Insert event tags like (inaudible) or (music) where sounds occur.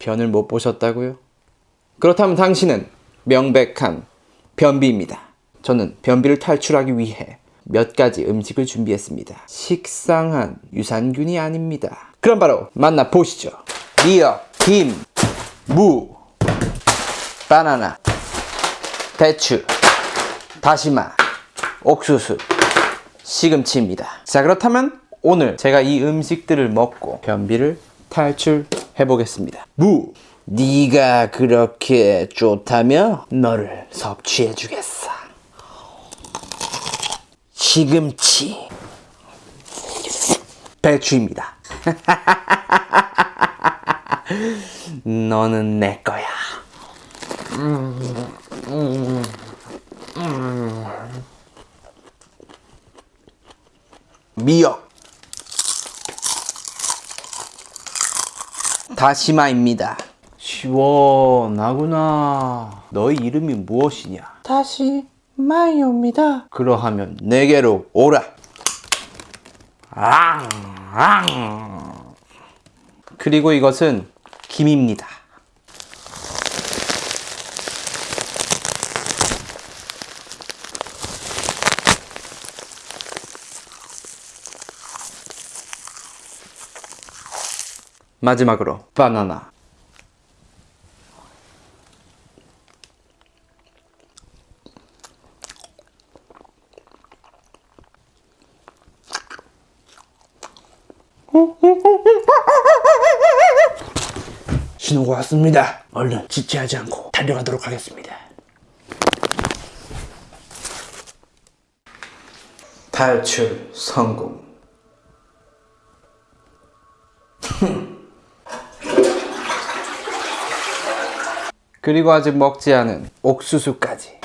변을 못 보셨다고요? 그렇다면 당신은 명백한 변비입니다. 저는 변비를 탈출하기 위해 몇 가지 음식을 준비했습니다. 식상한 유산균이 아닙니다. 그럼 바로 만나보시죠. 미역, 김, 무, 바나나, 배추, 다시마, 옥수수, 시금치입니다. 자 그렇다면 오늘 제가 이 음식들을 먹고 변비를 탈출 해 보겠습니다. 무 네가 그렇게 좋다며 너를 섭취해 주겠어. 시금치 배추입니다. (laughs) 너는 내 거야. 미역 다시마입니다. 시원하구나. 너의 이름이 무엇이냐? 다시마이옵니다. 그러하면 내게로 오라. 앙, 앙. 그리고 이것은 김입니다 마지막으로 바나나 신호가 왔습니다. 얼른 지체하지 않고 달려가도록 하겠습니다. 탈출 성공. 그리고 아직 먹지 않은 옥수수까지.